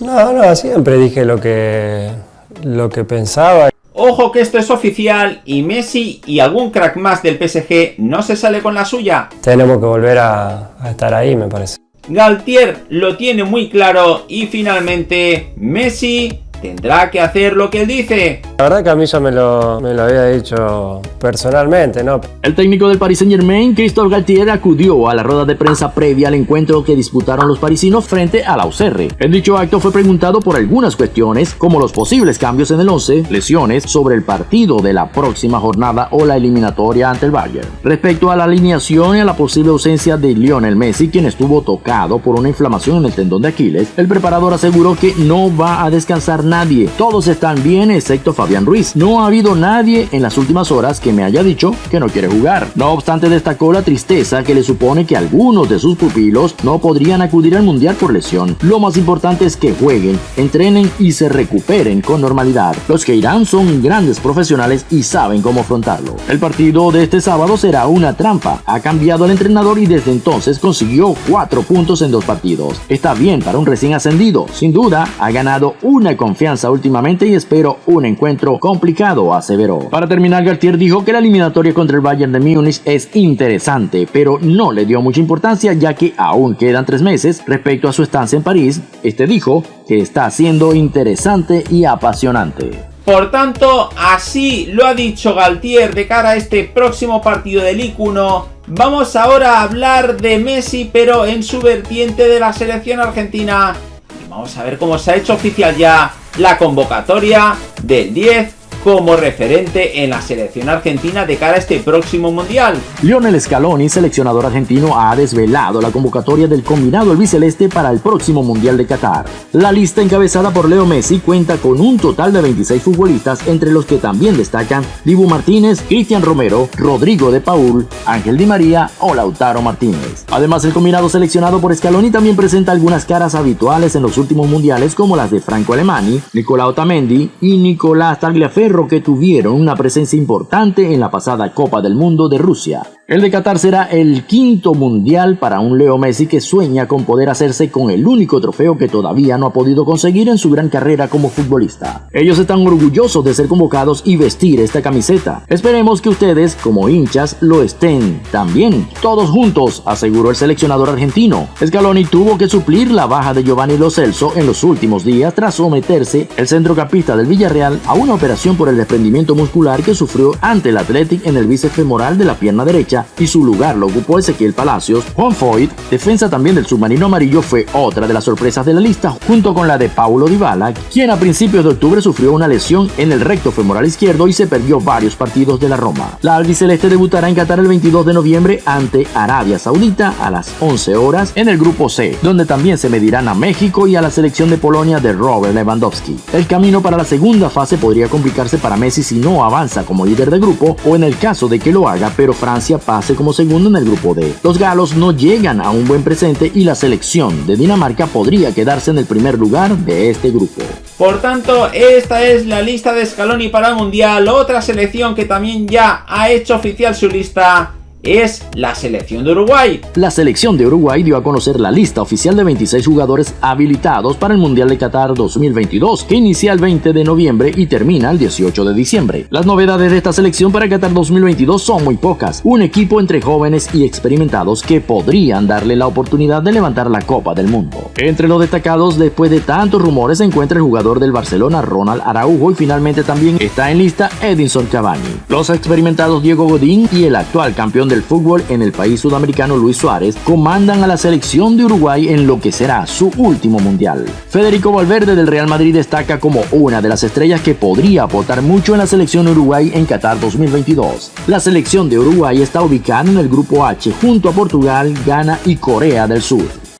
No, no, siempre dije lo que, lo que pensaba. Ojo que esto es oficial y Messi y algún crack más del PSG no se sale con la suya. Tenemos que volver a, a estar ahí, me parece. Galtier lo tiene muy claro y finalmente Messi tendrá que hacer lo que él dice. La verdad que a mí ya me lo, había dicho personalmente, ¿no? El técnico del Paris Saint Germain, Christophe Galtier, acudió a la rueda de prensa previa al encuentro que disputaron los parisinos frente a la UCR. En dicho acto fue preguntado por algunas cuestiones, como los posibles cambios en el 11, lesiones, sobre el partido de la próxima jornada o la eliminatoria ante el Bayern. Respecto a la alineación y a la posible ausencia de Lionel Messi, quien estuvo tocado por una inflamación en el tendón de Aquiles, el preparador aseguró que no va a descansar nadie. Todos están bien excepto No ha habido nadie en las últimas horas que me haya dicho que no quiere jugar. No obstante, destacó la tristeza que le supone que algunos de sus pupilos no podrían acudir al Mundial por lesión. Lo más importante es que jueguen, entrenen y se recuperen con normalidad. Los que irán son grandes profesionales y saben cómo afrontarlo. El partido de este sábado será una trampa. Ha cambiado el entrenador y desde entonces consiguió cuatro puntos en dos partidos. Está bien para un recién ascendido. Sin duda, ha ganado una confianza últimamente y espero un encuentro complicado, aseveró. Para terminar, Gartier dijo que la eliminatoria contra el Bayern de Múnich es interesante, pero no le dio mucha importancia ya que aún quedan tres meses respecto a su estancia en París. Este dijo que está siendo interesante y apasionante. Por tanto, así lo ha dicho Galtier de cara a este próximo partido del 1. Vamos ahora a hablar de Messi, pero en su vertiente de la selección argentina. Y vamos a ver cómo se ha hecho oficial ya la convocatoria del 10 como referente en la selección argentina de cara a este próximo mundial. Lionel Scaloni, seleccionador argentino, ha desvelado la convocatoria del combinado albiceleste para el próximo mundial de Qatar. La lista encabezada por Leo Messi cuenta con un total de 26 futbolistas, entre los que también destacan Dibu Martínez, Cristian Romero, Rodrigo de Paul, Ángel Di María o Lautaro Martínez. Además, el combinado seleccionado por Scaloni también presenta algunas caras habituales en los últimos mundiales como las de Franco Alemani, Nicolás Otamendi y Nicolás Tagliaferro que tuvieron una presencia importante en la pasada Copa del Mundo de Rusia. El de Qatar será el quinto mundial para un Leo Messi que sueña con poder hacerse con el único trofeo que todavía no ha podido conseguir en su gran carrera como futbolista. Ellos están orgullosos de ser convocados y vestir esta camiseta. Esperemos que ustedes, como hinchas, lo estén también, todos juntos, aseguró el seleccionador argentino. Scaloni tuvo que suplir la baja de Giovanni Lo Celso en los últimos días tras someterse el centrocampista del Villarreal a una operación por el desprendimiento muscular que sufrió ante el Athletic en el bíceps femoral de la pierna derecha y su lugar lo ocupó Ezequiel Palacios. Juan Foyt, defensa también del submarino amarillo, fue otra de las sorpresas de la lista junto con la de Paulo Dybala, quien a principios de octubre sufrió una lesión en el recto femoral izquierdo y se perdió varios partidos de la Roma. La albiceleste debutará en Qatar el 22 de noviembre ante Arabia Saudita a las 11 horas en el grupo C, donde también se medirán a México y a la selección de Polonia de Robert Lewandowski. El camino para la segunda fase podría complicarse para Messi si no avanza como líder de grupo o en el caso de que lo haga pero Francia pase como segundo en el grupo D. Los galos no llegan a un buen presente y la selección de Dinamarca podría quedarse en el primer lugar de este grupo. Por tanto, esta es la lista de Scaloni para el Mundial, otra selección que también ya ha hecho oficial su lista es la selección de Uruguay. La selección de Uruguay dio a conocer la lista oficial de 26 jugadores habilitados para el Mundial de Qatar 2022, que inicia el 20 de noviembre y termina el 18 de diciembre. Las novedades de esta selección para Qatar 2022 son muy pocas. Un equipo entre jóvenes y experimentados que podrían darle la oportunidad de levantar la Copa del Mundo. Entre los destacados después de tantos rumores se encuentra el jugador del Barcelona Ronald Araujo y finalmente también está en lista Edinson Cavani. Los experimentados Diego Godín y el actual campeón de fútbol en el país sudamericano Luis Suárez comandan a la selección de Uruguay en lo que será su último mundial. Federico Valverde del Real Madrid destaca como una de las estrellas que podría aportar mucho en la selección Uruguay en Qatar 2022. La selección de Uruguay está ubicada en el grupo H junto a Portugal, Ghana y Corea del Sur.